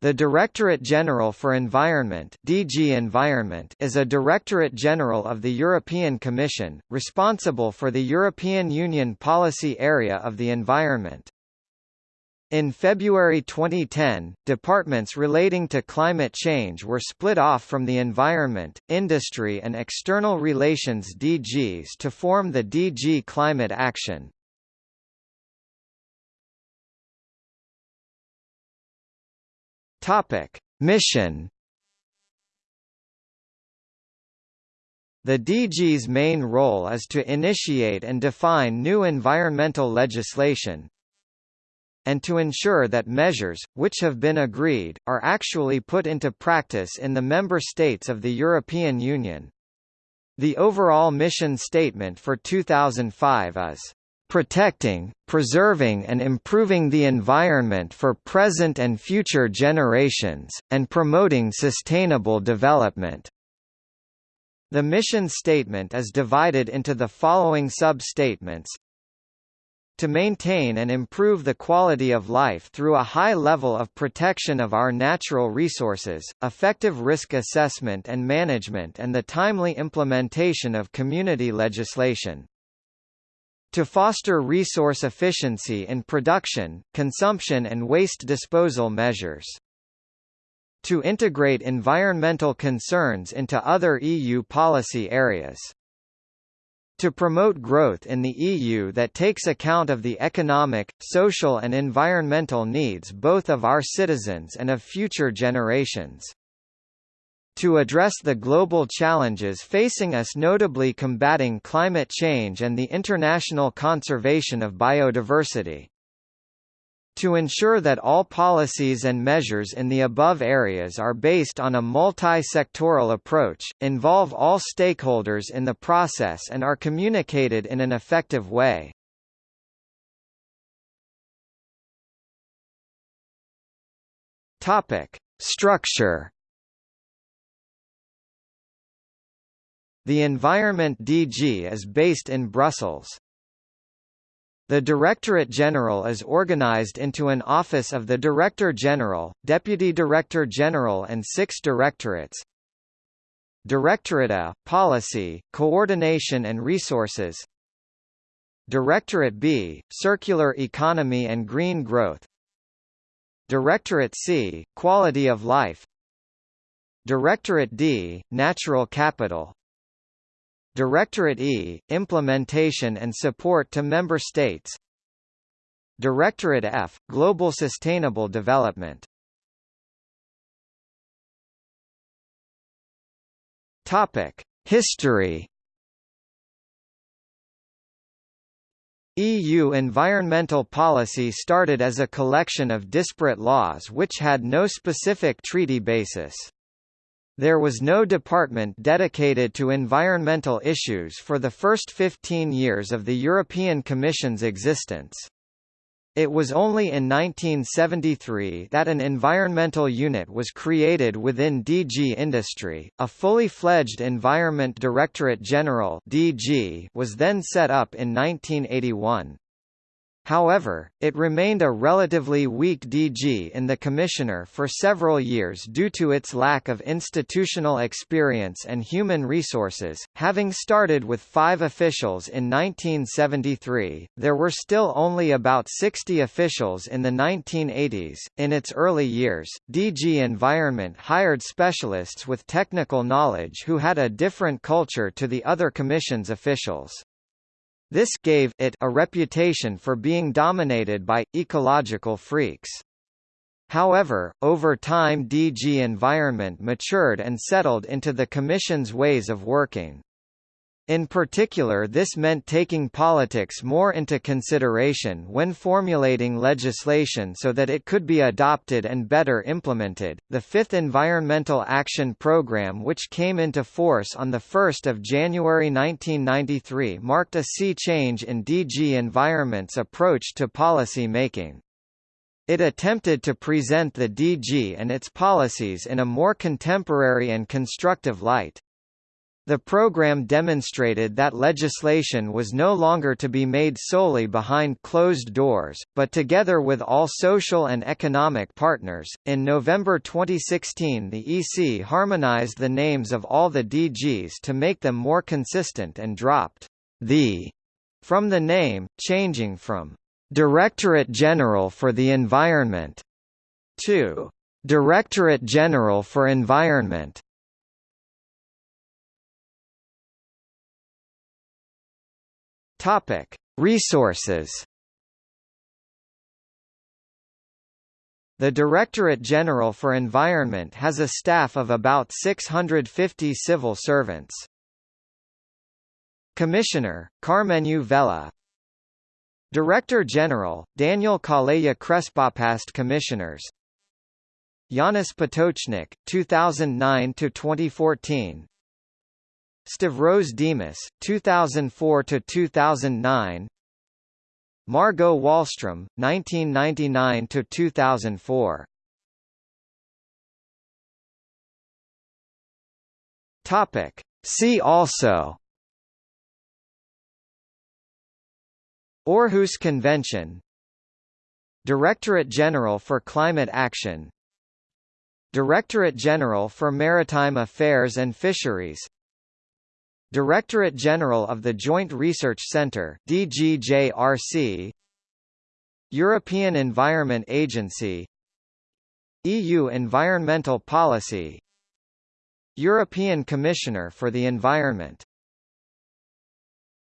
The Directorate General for Environment DG Environment is a Directorate General of the European Commission, responsible for the European Union policy area of the environment. In February 2010, departments relating to climate change were split off from the Environment, Industry and External Relations DGs to form the DG Climate Action. Topic: Mission The DG's main role is to initiate and define new environmental legislation and to ensure that measures, which have been agreed, are actually put into practice in the member states of the European Union. The overall mission statement for 2005 is protecting, preserving and improving the environment for present and future generations, and promoting sustainable development. The mission statement is divided into the following sub-statements to maintain and improve the quality of life through a high level of protection of our natural resources, effective risk assessment and management and the timely implementation of community legislation. To foster resource efficiency in production, consumption and waste disposal measures. To integrate environmental concerns into other EU policy areas. To promote growth in the EU that takes account of the economic, social and environmental needs both of our citizens and of future generations to address the global challenges facing us notably combating climate change and the international conservation of biodiversity. To ensure that all policies and measures in the above areas are based on a multi-sectoral approach, involve all stakeholders in the process and are communicated in an effective way. Topic: Structure The Environment DG is based in Brussels. The Directorate General is organized into an Office of the Director General, Deputy Director General and six directorates. Directorate A, Policy, Coordination and Resources Directorate B, Circular Economy and Green Growth Directorate C, Quality of Life Directorate D, Natural Capital Directorate E, Implementation and Support to Member States Directorate F, Global Sustainable Development Topic. History EU environmental policy started as a collection of disparate laws which had no specific treaty basis. There was no department dedicated to environmental issues for the first 15 years of the European Commission's existence. It was only in 1973 that an environmental unit was created within DG Industry. A fully fledged Environment Directorate General (DG) was then set up in 1981. However, it remained a relatively weak DG in the Commissioner for several years due to its lack of institutional experience and human resources. Having started with five officials in 1973, there were still only about 60 officials in the 1980s. In its early years, DG Environment hired specialists with technical knowledge who had a different culture to the other Commission's officials. This gave it a reputation for being dominated by ecological freaks. However, over time DG Environment matured and settled into the Commission's ways of working. In particular this meant taking politics more into consideration when formulating legislation so that it could be adopted and better implemented. The fifth Environmental Action Programme which came into force on 1 January 1993 marked a sea change in DG Environment's approach to policy making. It attempted to present the DG and its policies in a more contemporary and constructive light. The program demonstrated that legislation was no longer to be made solely behind closed doors, but together with all social and economic partners. In November 2016, the EC harmonized the names of all the DGs to make them more consistent and dropped the from the name, changing from Directorate General for the Environment to Directorate General for Environment. Topic: Resources. The Directorate General for Environment has a staff of about 650 civil servants. Commissioner, Karmenu Vella Director General, Daniel Calleja Crespo past Commissioners Janez Potočnik, 2009–2014 Stavros Dimas, 2004–2009 Margot Wallström, 1999–2004 Topic. See also. Aarhus Convention. Directorate General for Climate Action. Directorate General for Maritime Affairs and Fisheries Directorate General of the Joint Research Centre DGJRC European Environment Agency EU Environmental Policy European Commissioner for the Environment